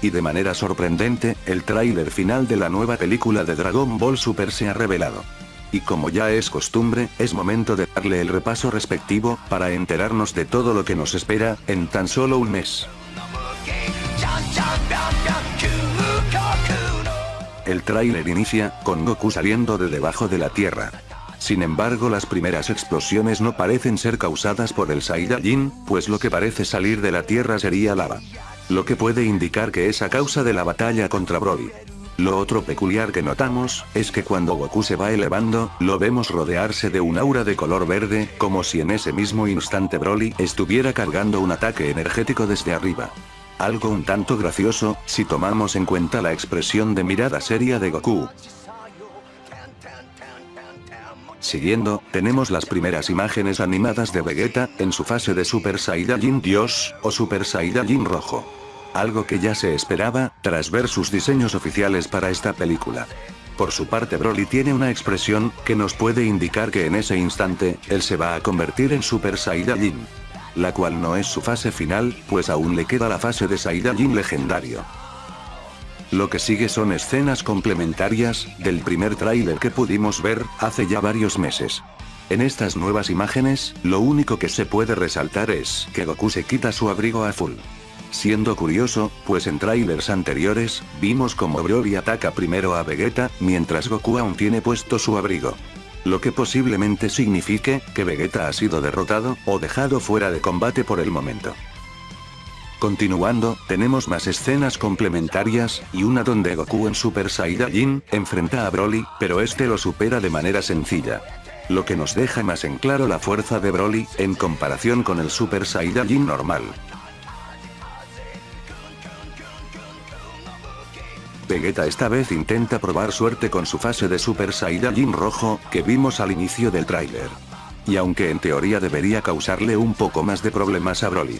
Y de manera sorprendente, el tráiler final de la nueva película de Dragon Ball Super se ha revelado. Y como ya es costumbre, es momento de darle el repaso respectivo, para enterarnos de todo lo que nos espera, en tan solo un mes. El tráiler inicia, con Goku saliendo de debajo de la Tierra. Sin embargo las primeras explosiones no parecen ser causadas por el Saiyajin, pues lo que parece salir de la Tierra sería lava. Lo que puede indicar que es a causa de la batalla contra Broly. Lo otro peculiar que notamos, es que cuando Goku se va elevando, lo vemos rodearse de un aura de color verde, como si en ese mismo instante Broly estuviera cargando un ataque energético desde arriba. Algo un tanto gracioso, si tomamos en cuenta la expresión de mirada seria de Goku. Siguiendo, tenemos las primeras imágenes animadas de Vegeta, en su fase de Super Saiyajin Dios, o Super Saiyajin Rojo. Algo que ya se esperaba, tras ver sus diseños oficiales para esta película. Por su parte Broly tiene una expresión, que nos puede indicar que en ese instante, él se va a convertir en Super Saiyajin la cual no es su fase final, pues aún le queda la fase de Saiyajin legendario. Lo que sigue son escenas complementarias, del primer tráiler que pudimos ver, hace ya varios meses. En estas nuevas imágenes, lo único que se puede resaltar es que Goku se quita su abrigo a full. Siendo curioso, pues en trailers anteriores, vimos como Broly ataca primero a Vegeta, mientras Goku aún tiene puesto su abrigo lo que posiblemente signifique, que Vegeta ha sido derrotado, o dejado fuera de combate por el momento. Continuando, tenemos más escenas complementarias, y una donde Goku en Super Saiyajin, enfrenta a Broly, pero este lo supera de manera sencilla. Lo que nos deja más en claro la fuerza de Broly, en comparación con el Super Saiyajin normal. Vegeta esta vez intenta probar suerte con su fase de Super Saiyajin rojo, que vimos al inicio del tráiler. Y aunque en teoría debería causarle un poco más de problemas a Broly.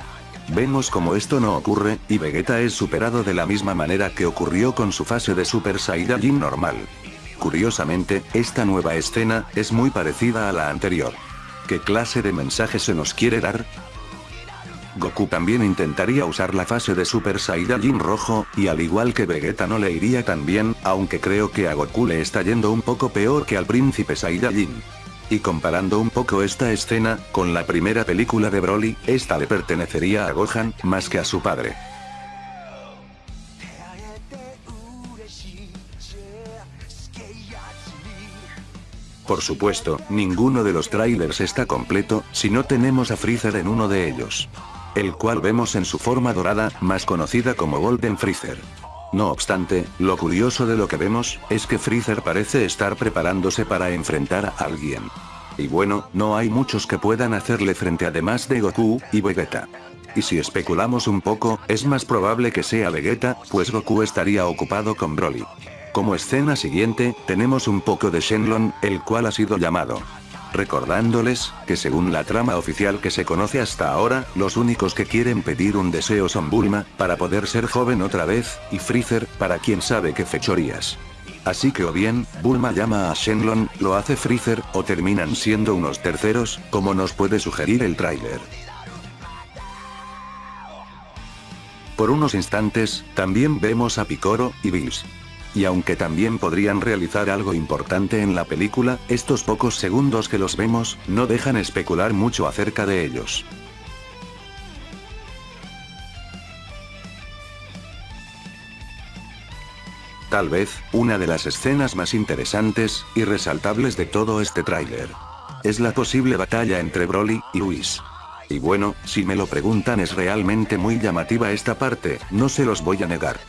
Vemos como esto no ocurre, y Vegeta es superado de la misma manera que ocurrió con su fase de Super Saiyajin normal. Curiosamente, esta nueva escena, es muy parecida a la anterior. ¿Qué clase de mensaje se nos quiere dar? Goku también intentaría usar la fase de Super Saiyajin rojo, y al igual que Vegeta no le iría tan bien, aunque creo que a Goku le está yendo un poco peor que al príncipe Saiyajin. Y comparando un poco esta escena, con la primera película de Broly, esta le pertenecería a Gohan, más que a su padre. Por supuesto, ninguno de los trailers está completo, si no tenemos a Freezer en uno de ellos el cual vemos en su forma dorada, más conocida como Golden Freezer. No obstante, lo curioso de lo que vemos, es que Freezer parece estar preparándose para enfrentar a alguien. Y bueno, no hay muchos que puedan hacerle frente además de Goku, y Vegeta. Y si especulamos un poco, es más probable que sea Vegeta, pues Goku estaría ocupado con Broly. Como escena siguiente, tenemos un poco de Shenlong, el cual ha sido llamado recordándoles, que según la trama oficial que se conoce hasta ahora, los únicos que quieren pedir un deseo son Bulma, para poder ser joven otra vez, y Freezer, para quien sabe qué fechorías. Así que o bien, Bulma llama a Shenlong, lo hace Freezer, o terminan siendo unos terceros, como nos puede sugerir el tráiler. Por unos instantes, también vemos a Picoro, y Bills y aunque también podrían realizar algo importante en la película, estos pocos segundos que los vemos, no dejan especular mucho acerca de ellos. Tal vez, una de las escenas más interesantes, y resaltables de todo este tráiler. Es la posible batalla entre Broly y Whis. Y bueno, si me lo preguntan es realmente muy llamativa esta parte, no se los voy a negar.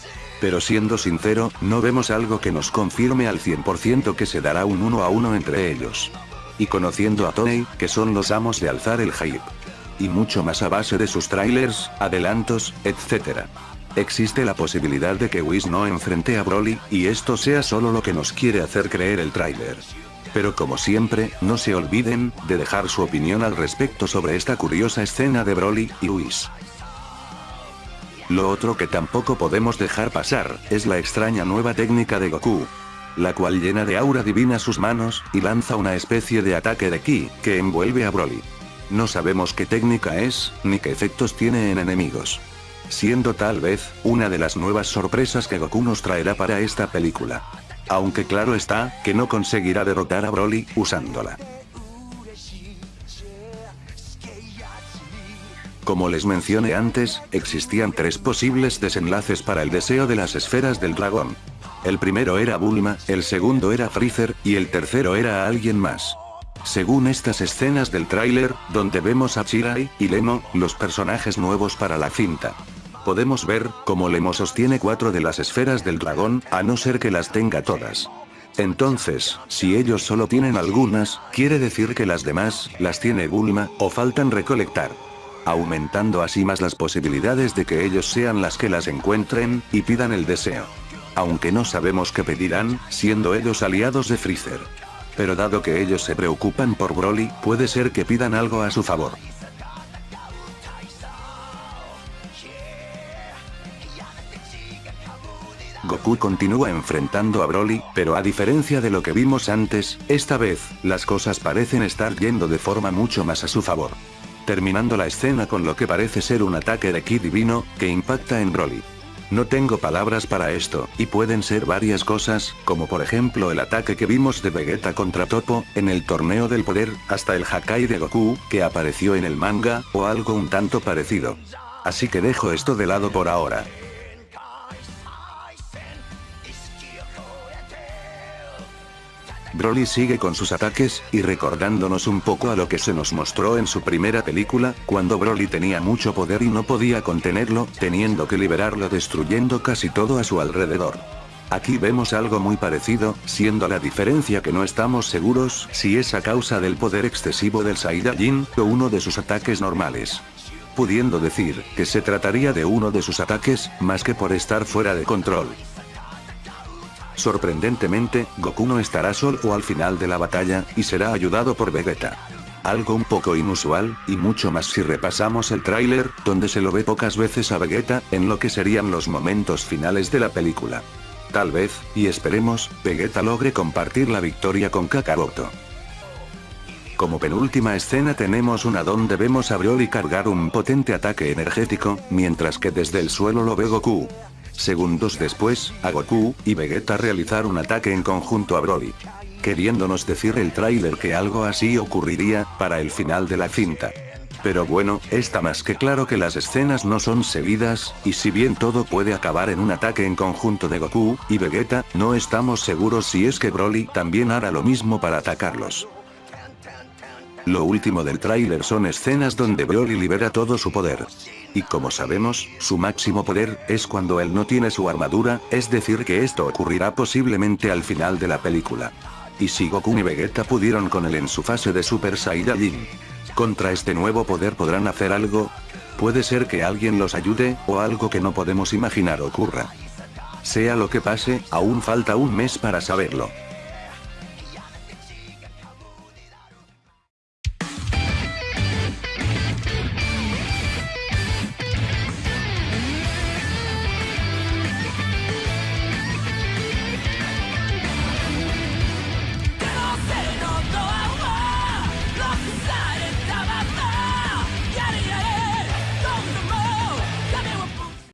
Pero siendo sincero, no vemos algo que nos confirme al 100% que se dará un uno a uno entre ellos. Y conociendo a Tony, que son los amos de alzar el hype. Y mucho más a base de sus trailers, adelantos, etc. Existe la posibilidad de que Whis no enfrente a Broly, y esto sea solo lo que nos quiere hacer creer el trailer. Pero como siempre, no se olviden, de dejar su opinión al respecto sobre esta curiosa escena de Broly y Whis. Lo otro que tampoco podemos dejar pasar, es la extraña nueva técnica de Goku. La cual llena de aura divina sus manos, y lanza una especie de ataque de ki, que envuelve a Broly. No sabemos qué técnica es, ni qué efectos tiene en enemigos. siendo tal vez, una de las nuevas sorpresas que Goku nos traerá para esta película. Aunque claro está, que no conseguirá derrotar a Broly, usándola. Como les mencioné antes, existían tres posibles desenlaces para el deseo de las esferas del dragón. El primero era Bulma, el segundo era Freezer, y el tercero era alguien más. Según estas escenas del tráiler, donde vemos a Chirai y Lemo, los personajes nuevos para la cinta. Podemos ver, cómo Lemo sostiene cuatro de las esferas del dragón, a no ser que las tenga todas. Entonces, si ellos solo tienen algunas, quiere decir que las demás, las tiene Bulma, o faltan recolectar aumentando así más las posibilidades de que ellos sean las que las encuentren, y pidan el deseo. Aunque no sabemos qué pedirán, siendo ellos aliados de Freezer. Pero dado que ellos se preocupan por Broly, puede ser que pidan algo a su favor. Goku continúa enfrentando a Broly, pero a diferencia de lo que vimos antes, esta vez, las cosas parecen estar yendo de forma mucho más a su favor terminando la escena con lo que parece ser un ataque de ki divino, que impacta en Broly. No tengo palabras para esto, y pueden ser varias cosas, como por ejemplo el ataque que vimos de Vegeta contra Topo, en el torneo del poder, hasta el Hakai de Goku, que apareció en el manga, o algo un tanto parecido. Así que dejo esto de lado por ahora. Broly sigue con sus ataques, y recordándonos un poco a lo que se nos mostró en su primera película, cuando Broly tenía mucho poder y no podía contenerlo, teniendo que liberarlo destruyendo casi todo a su alrededor. Aquí vemos algo muy parecido, siendo la diferencia que no estamos seguros si es a causa del poder excesivo del Saiyajin, o uno de sus ataques normales. Pudiendo decir, que se trataría de uno de sus ataques, más que por estar fuera de control. Sorprendentemente, Goku no estará solo al final de la batalla, y será ayudado por Vegeta. Algo un poco inusual, y mucho más si repasamos el tráiler, donde se lo ve pocas veces a Vegeta, en lo que serían los momentos finales de la película. Tal vez, y esperemos, Vegeta logre compartir la victoria con Kakaroto. Como penúltima escena tenemos una donde vemos a Broly cargar un potente ataque energético, mientras que desde el suelo lo ve Goku. Segundos después, a Goku y Vegeta realizar un ataque en conjunto a Broly. Queriéndonos decir el tráiler que algo así ocurriría, para el final de la cinta. Pero bueno, está más que claro que las escenas no son seguidas, y si bien todo puede acabar en un ataque en conjunto de Goku y Vegeta, no estamos seguros si es que Broly también hará lo mismo para atacarlos. Lo último del tráiler son escenas donde Broly libera todo su poder. Y como sabemos, su máximo poder, es cuando él no tiene su armadura, es decir que esto ocurrirá posiblemente al final de la película. Y si Goku y Vegeta pudieron con él en su fase de Super Saiyajin. ¿Contra este nuevo poder podrán hacer algo? Puede ser que alguien los ayude, o algo que no podemos imaginar ocurra. Sea lo que pase, aún falta un mes para saberlo.